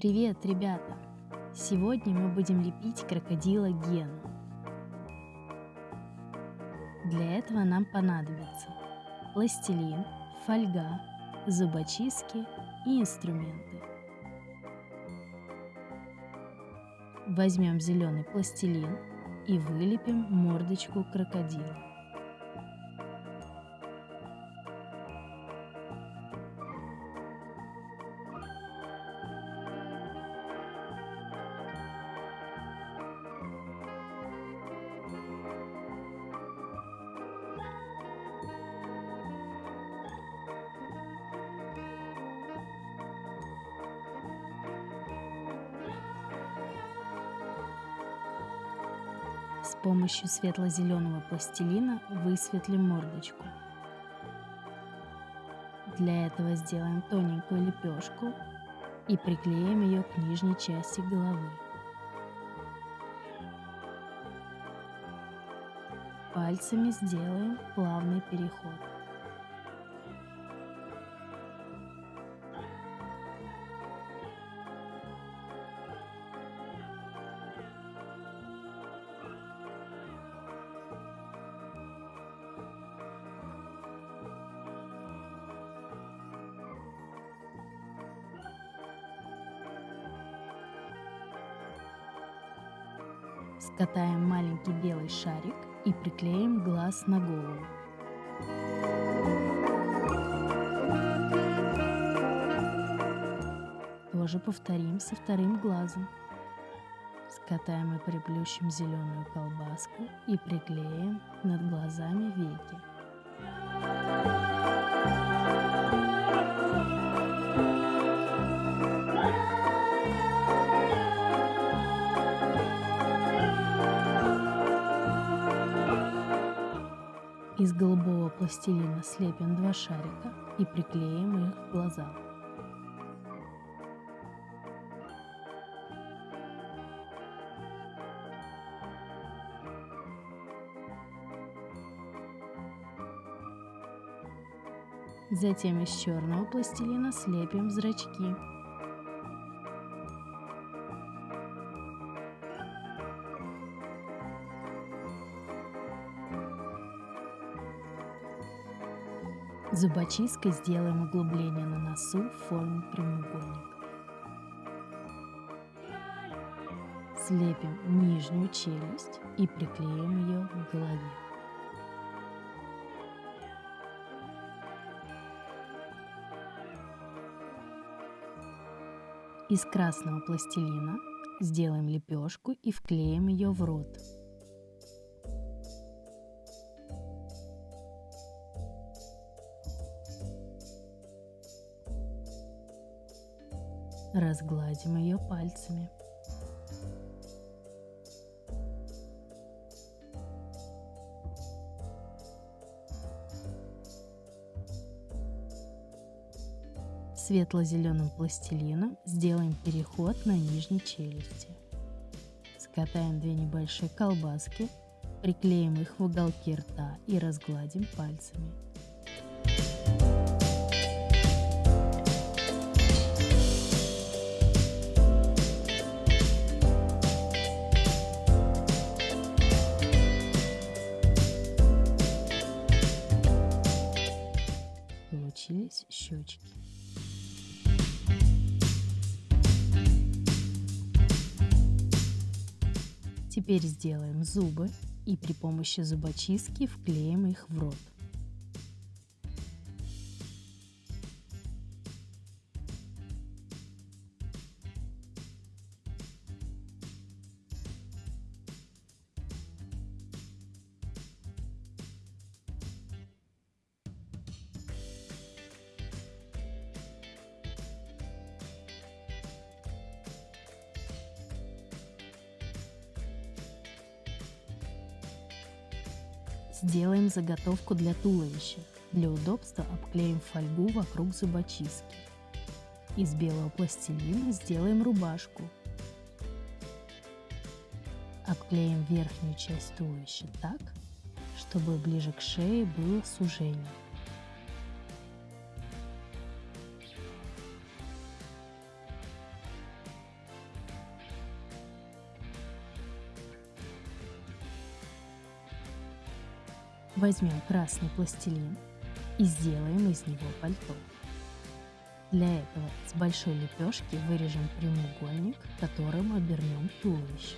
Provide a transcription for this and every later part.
Привет, ребята! Сегодня мы будем лепить крокодила Гену. Для этого нам понадобится пластилин, фольга, зубочистки и инструменты. Возьмем зеленый пластилин и вылепим мордочку крокодила. Помощью светло-зеленого пластилина высветлим мордочку. Для этого сделаем тоненькую лепешку и приклеим ее к нижней части головы. Пальцами сделаем плавный переход. Скатаем маленький белый шарик и приклеим глаз на голову. Тоже повторим со вторым глазом. Скатаем и приплющим зеленую колбаску и приклеим над глазами веки. Из голубого пластилина слепим два шарика и приклеим их к глазам. Затем из черного пластилина слепим зрачки. Зубочисткой сделаем углубление на носу в форме прямоугольника. Слепим нижнюю челюсть и приклеим ее к голове. Из красного пластилина сделаем лепешку и вклеим ее в рот. Разгладим ее пальцами. Светло-зеленым пластилином сделаем переход на нижней челюсти. Скатаем две небольшие колбаски, приклеим их в уголки рта и разгладим пальцами. Теперь сделаем зубы и при помощи зубочистки вклеим их в рот. Сделаем заготовку для туловища. Для удобства обклеим фольгу вокруг зубочистки. Из белого пластилина сделаем рубашку. Обклеим верхнюю часть туловища так, чтобы ближе к шее было сужение. Возьмем красный пластилин и сделаем из него пальто. Для этого с большой лепешки вырежем прямоугольник, которым обернем туловище.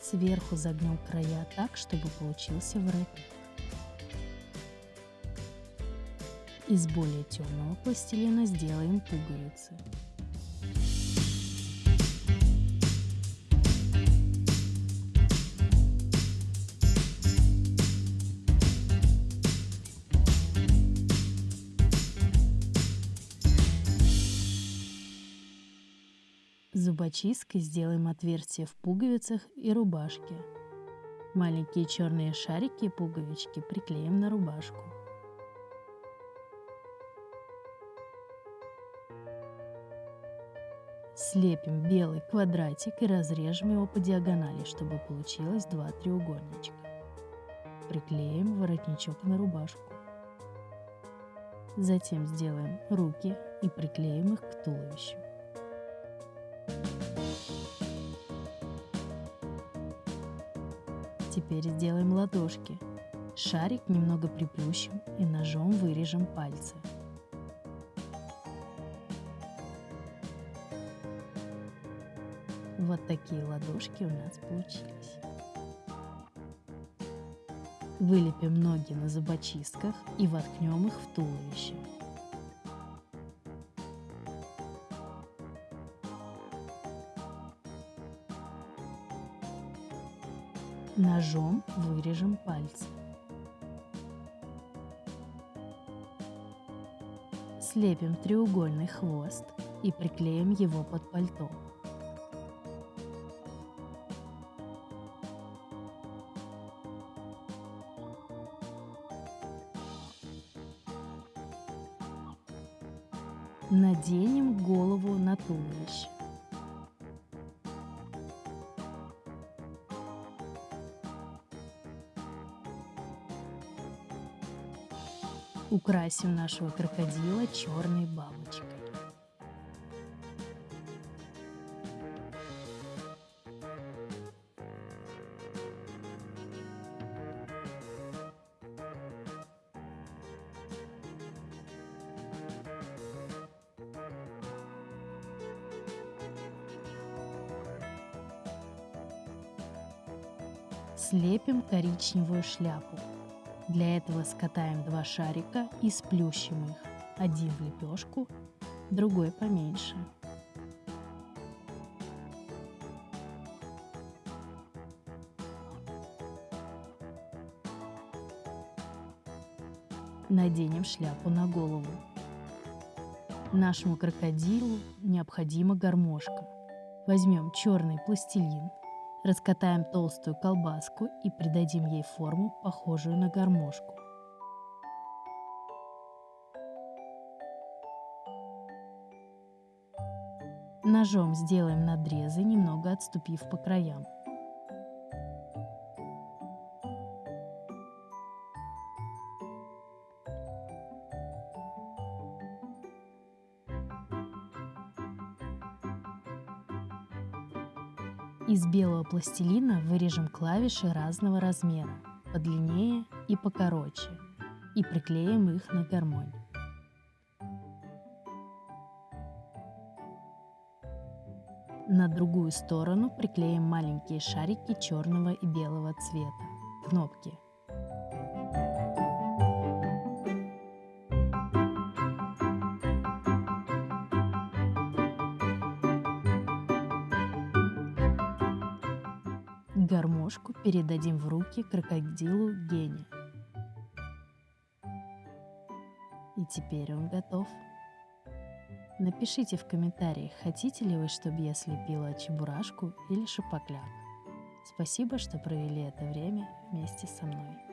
Сверху загнем края так, чтобы получился воротник. Из более темного пластилина сделаем пуговицы. Зубочисткой сделаем отверстия в пуговицах и рубашке. Маленькие черные шарики и пуговички приклеим на рубашку. Слепим белый квадратик и разрежем его по диагонали, чтобы получилось два треугольничка. Приклеим воротничок на рубашку. Затем сделаем руки и приклеим их к туловищу. Теперь сделаем ладошки. Шарик немного приплющим и ножом вырежем пальцы. Такие ладошки у нас получились. Вылепим ноги на зубочистках и воткнем их в туловище. Ножом вырежем пальцы. Слепим треугольный хвост и приклеим его под пальто. Туловище. Украсим нашего крокодила черной бабочкой. Слепим коричневую шляпу. Для этого скатаем два шарика и сплющим их. Один в лепешку, другой поменьше. Наденем шляпу на голову. Нашему крокодилу необходима гармошка. Возьмем черный пластилин, Раскатаем толстую колбаску и придадим ей форму, похожую на гармошку. Ножом сделаем надрезы, немного отступив по краям. Из белого пластилина вырежем клавиши разного размера, подлиннее и покороче, и приклеим их на гармонь. На другую сторону приклеим маленькие шарики черного и белого цвета, кнопки – Гармошку передадим в руки крокодилу Гене. И теперь он готов. Напишите в комментариях, хотите ли вы, чтобы я слепила чебурашку или шипокляк. Спасибо, что провели это время вместе со мной.